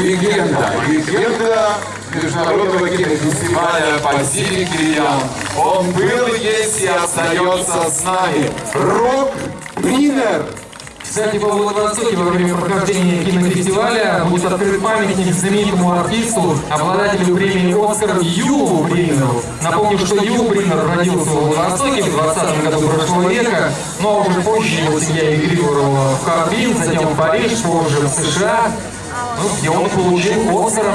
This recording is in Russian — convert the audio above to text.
Легенда, легенда международного кинофестиваля «Пасифик Риан». Он был, есть и остается с нами. Рок Бринер. Кстати, во Владивостоке во время прохождения кинофестиваля будет открыт памятник знаменитому артисту, обладателю премии «Оскар» Юлу Бринеру. Напомню, что Бринер родился во Владивостоке в 20 году прошлого века, но уже позже его семья эмигрировала в Харбин, затем в Париж, позже в США, ну, где он получил «Оскар»